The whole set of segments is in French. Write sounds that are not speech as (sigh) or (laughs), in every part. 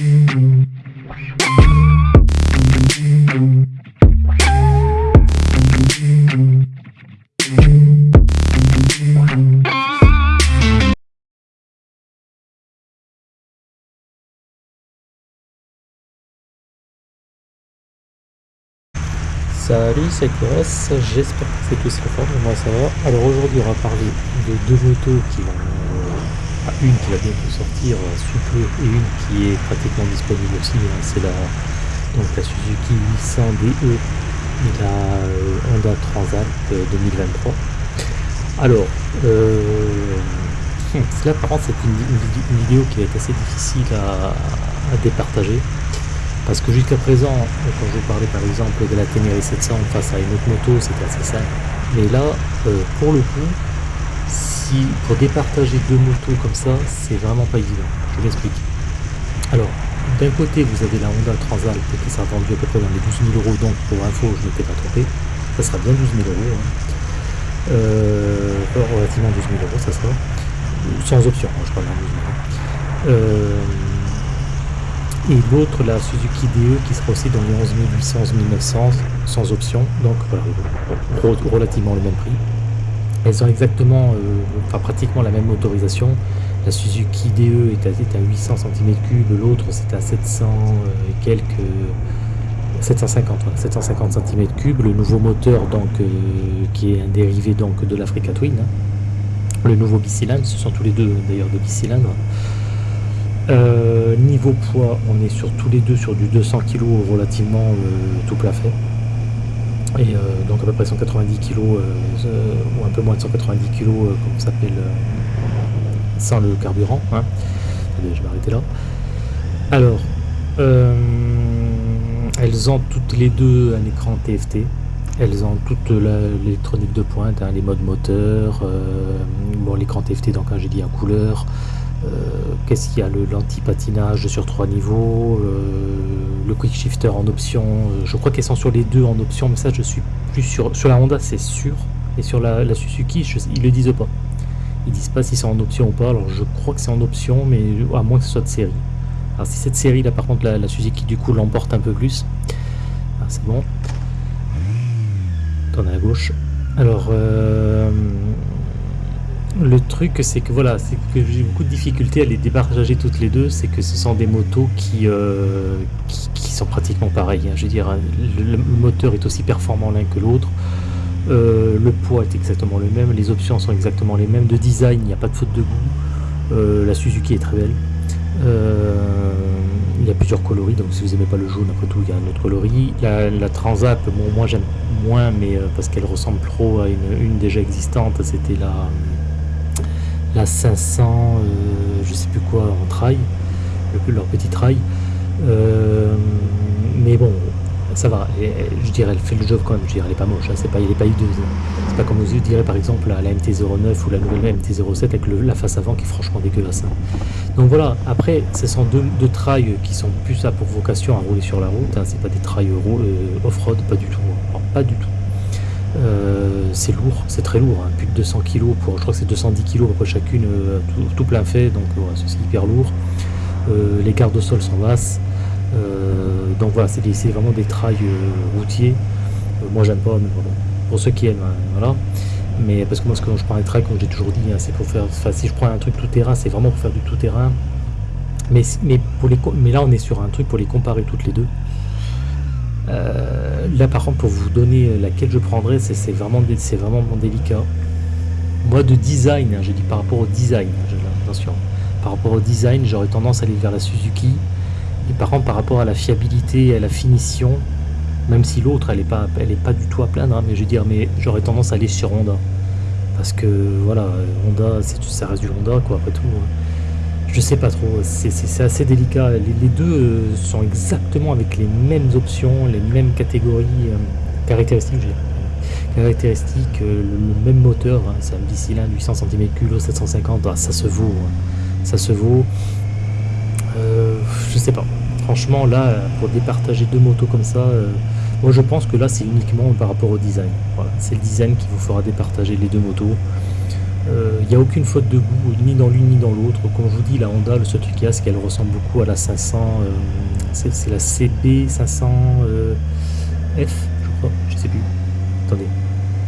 Salut, c'est Kores, j'espère que c'est tous conforme, moi ça. Alors aujourd'hui on va parler de deux motos qui vont... Une qui va bientôt sortir euh, sous peu et une qui est pratiquement disponible aussi, hein. c'est la, la Suzuki 800 DE et la euh, Honda Transalp 2023. Euh, Alors, (laughs) là par contre c'est une, vidéo qui va être assez difficile à, départager parce que jusqu'à présent, quand je vous parlais par exemple de la Ténéré 700 face à une autre moto, c'était assez simple. Mais là, pour le coup, pour départager deux motos comme ça, c'est vraiment pas évident. Je m'explique. Alors, d'un côté, vous avez la Honda Transalp qui sera vendue à peu près dans les 12 000 euros, donc pour info, je ne m'étais pas trompé. Ça sera bien 12 000 euros. Hein. Euh, relativement 12 000 euros, ça sera. Sans option, hein, je parle de 12 000 euros. Et l'autre la Suzuki DE qui sera aussi dans les 11 800, 11 900 sans option, donc voilà, relativement le même prix. Elles ont exactement, euh, enfin pratiquement la même motorisation. La Suzuki DE est à, à 800 cm3, l'autre c'est à 700 euh, quelques, 750, 750 cm3. Le nouveau moteur donc euh, qui est un dérivé donc de l'Africa Twin. Hein. Le nouveau bicylindre, ce sont tous les deux d'ailleurs des bicylindres. Niveau poids, on est sur tous les deux sur du 200 kg relativement tout plat fait. Et euh, donc à peu près 190 kg ou un peu moins de 190 kg comme ça s'appelle sans le carburant. Hein. je vais arrêter là. Alors, elles ont toutes les deux un écran TFT. Elles ont toute l'électronique de pointe, hein, les modes moteur, bon l'écran TFT donc hein, j'ai dit en couleur, euh, qu'est-ce qu'il y a L'anti-patinage sur trois niveaux, euh, le quick shifter en option. Euh, je crois qu'elles sont sur les deux en option, mais ça je suis plus sûr. Sur la Honda c'est sûr, et sur la, Suzuki ils le disent pas. Ils disent pas si c'est en option ou pas. Alors je crois que c'est en option, mais à moins que ce soit de série. Alors si cette série là par contre la, Suzuki du coup l'emporte un peu plus. Ah, c'est bon. Tourne à gauche. Alors le truc, c'est que voilà, c'est que j'ai beaucoup de difficultés à les départager toutes les deux. C'est que ce sont des motos qui, euh, qui, sont pratiquement pareilles. Hein. Je veux dire, le, moteur est aussi performant l'un que l'autre. Euh, le poids est exactement le même. Les options sont exactement les mêmes. De design, il n'y a pas de faute de goût. Euh, la Suzuki est très belle. il y a plusieurs coloris, donc si vous n'aimez pas le jaune, après tout, il y a un autre coloris. La, la moi j'aime moins, mais parce qu'elle ressemble trop à une déjà existante, c'était la la 500, euh, je sais plus quoi, en trail, leur petit trail. Euh, mais bon, ça va, je dirais, elle fait le job quand même, je dirais, elle est pas moche, hein, c'est pas, il est pas hideuse. C'est pas comme vous direz par exemple la, MT-09 ou la nouvelle MT-07 avec la face avant qui est franchement dégueulasse. Hein. Donc voilà, après, ce sont deux, trails qui sont plus à pour vocation à rouler sur la route, hein, c'est pas des trails euh, off-road, pas du tout, pas du tout. Euh, c'est lourd, c'est très lourd, hein. plus de 200 kg pour, je crois que c'est 210 kg pour chacune, euh, tout, plein fait, donc c'est hyper lourd. Euh, les gardes au sol sont basses, donc voilà, c'est vraiment des trails routiers. moi j'aime pas, mais bon, pour ceux qui aiment, hein, voilà. Mais parce que moi, quand je prends les trails, comme j'ai toujours dit, hein, c'est pour faire, enfin, si je prends un truc tout terrain, c'est vraiment pour faire du tout terrain. Mais, mais, mais là, on est sur un truc pour les comparer toutes les deux. Euh, là par contre pour vous donner laquelle je prendrais c'est vraiment, vraiment délicat. Moi de design, hein, je dis par rapport au design, hein, par rapport au design j'aurais tendance à aller vers la Suzuki. Et par contre par rapport à la fiabilité et à la finition, même si l'autre elle n'est pas, elle est pas du tout à plaindre, hein, mais je veux dire mais j'aurais tendance à aller sur Honda. Parce que voilà, Honda, ça reste du Honda quoi après tout. Je sais pas trop, c'est assez délicat. Les, deux euh, sont exactement avec les mêmes options, les mêmes catégories, euh, caractéristiques, caractéristiques, euh, le, même moteur, hein, c'est un bicylindre 800 cm3, 750, ça se vaut, hein. ça se vaut. je sais pas, franchement là, pour départager deux motos comme ça, moi je pense que là c'est uniquement par rapport au design. c'est le design qui vous fera départager les deux motos. Il n'y a aucune faute de goût, ni dans l'une ni dans l'autre. Comme je vous dis, la Honda, le seul truc qu'elle ressemble beaucoup à la 500. c'est la CB 500F, je crois, je sais plus. Attendez,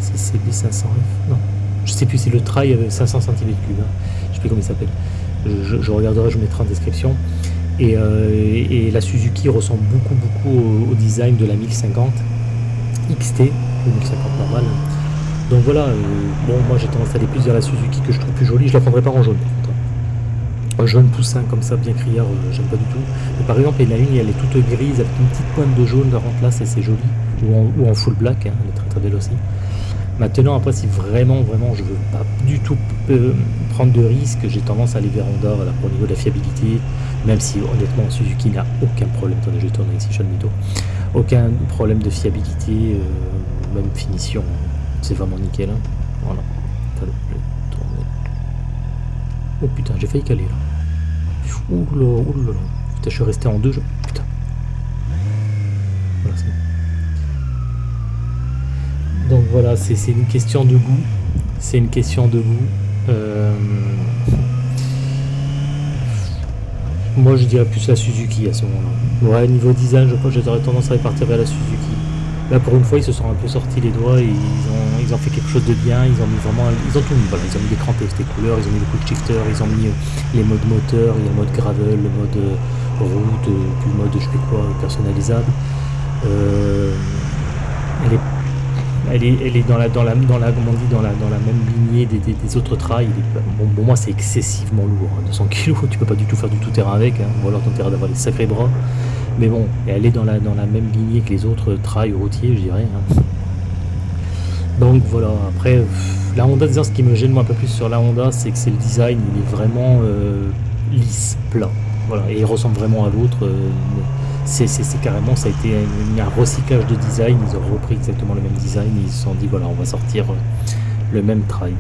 c'est CB 500F Non, je sais plus, c'est le trail avec 500 cm3. Hein. Je sais plus comment il s'appelle. Je, regarderai, je mettrai en description. Euh, et, la Suzuki ressemble beaucoup beaucoup au, design de la 1050 XT, 1050 normale. Donc voilà, euh, bon moi j'ai tendance à aller plus vers la Suzuki que je trouve plus jolie, je la prendrais pas en jaune par contre. Un jaune poussin comme ça, bien criard, euh, j'aime pas du tout. Mais par exemple, il y en a une, elle est toute grise avec une petite pointe de jaune en place et c'est joli. Ou en, full black, hein, elle est très très belle aussi. Maintenant, après, si vraiment, vraiment, je veux pas du tout prendre de risques, j'ai tendance à aller vers Honda pour le niveau de la fiabilité, même si honnêtement Suzuki n'a aucun problème, attendez je tourne ici mytho, aucun problème de fiabilité, euh, même finition, c'est vraiment nickel. Hein. Voilà. Oh putain, j'ai failli caler là. Ouh là, Putain, je suis resté en deux, je... putain. Voilà, Donc voilà, c'est une question de goût. C'est une question de goût. Euh... Moi je dirais plus la Suzuki à ce moment-là. Ouais, niveau design, je crois que j'aurais tendance à partir vers la Suzuki. Là pour une fois ils se sont un peu sortis les doigts ils ont, fait quelque chose de bien, ils ont mis vraiment. Ils ont tout mis, voilà, ils ont mis l'écran TFT couleurs, ils ont mis le quick shifter, ils ont mis euh, les modes moteur, le mode gravel, le mode euh, route, euh, puis le mode je sais quoi personnalisable. Elle est, dans la, dans la, même lignée des, autres trails. Bon, pour moi, c'est excessivement lourd. 200 hein. kg, (laughs) tu peux pas du tout faire du tout-terrain avec, hein. ou alors ton terrain d'avoir des sacrés bras. Mais bon, elle est dans la, même lignée que les autres trails routiers, je dirais. Hein. Donc voilà, après, la Honda, ce qui me gêne un peu plus sur la Honda, c'est que c'est le design, il est vraiment euh, lisse, plat. Voilà, et il ressemble vraiment à l'autre. Euh, c'est carrément, ça a été un, recyclage de design, ils ont repris exactement le même design, ils se sont dit voilà, on va sortir euh, le même trail.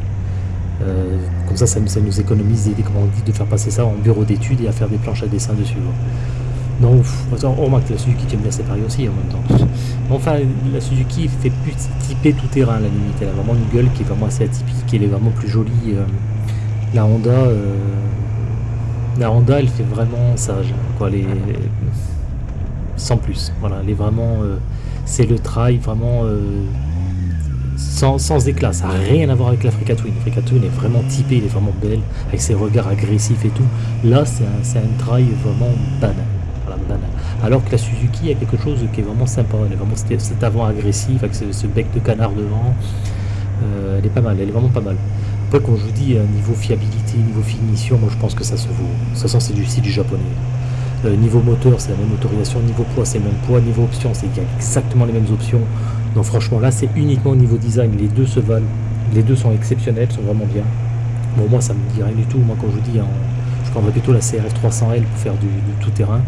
Comme ça, ça, nous économise comment on dit, de faire passer ça en bureau d'études et à faire des planches à dessin dessus. Donc, on remarque que la Suzuki aime bien séparer aussi en même temps. Enfin, la Suzuki fait plus typé tout terrain la limite. Elle a vraiment une gueule qui est vraiment assez atypique, elle est vraiment plus jolie. Euh, la Honda, la Honda, elle fait vraiment sage. Quoi, les, sans plus. Voilà, elle est vraiment, euh, c'est le trail vraiment euh, sans, sans, éclat. Ça n'a rien à voir avec l'Africa Twin. L'Africa Twin est vraiment typée, elle est vraiment belle, avec ses regards agressifs et tout. Là, c'est un, un trail vraiment banal. Alors que la Suzuki a quelque chose qui est vraiment sympa. Elle est vraiment cet avant agressif avec ce, bec de canard devant. Euh, elle est pas mal, elle est vraiment pas mal. Après, comme je vous dis, niveau fiabilité, niveau finition, moi je pense que ça se vaut. Ça sent c'est du, du japonais. Euh, niveau moteur, c'est la même motorisation. Niveau poids, c'est le même poids. Niveau option, c'est exactement les mêmes options. Donc franchement, là, c'est uniquement au niveau design. Les deux se valent. Les deux sont exceptionnels, sont vraiment bien. Bon, moi, ça me dit rien du tout. Moi, quand je vous dis, je prendrais plutôt la CRF 300L pour faire du, tout-terrain.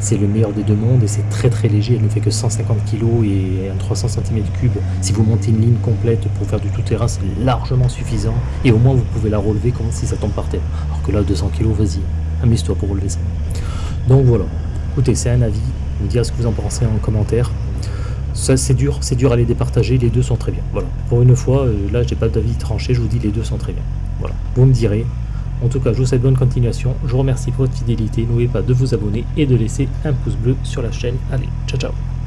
C'est le meilleur des deux mondes et c'est très très léger. Elle ne fait que 150 kg et un 300 cm3. Si vous montez une ligne complète pour faire du tout-terrain, c'est largement suffisant. Et au moins, vous pouvez la relever comme si ça tombe par terre. Alors que là, 200 kg, vas-y, amuse-toi pour relever ça. Donc voilà, écoutez, c'est un avis, vous dire ce que vous en pensez en commentaire. Ça c'est dur, c'est dur à les départager, les deux sont très bien. Voilà, pour une fois, euh, là j'ai pas d'avis tranché, je vous dis les deux sont très bien. Voilà, vous me direz. En tout cas, je vous souhaite bonne continuation. Je vous remercie pour votre fidélité. N'oubliez pas de vous abonner et de laisser un pouce bleu sur la chaîne. Allez, ciao ciao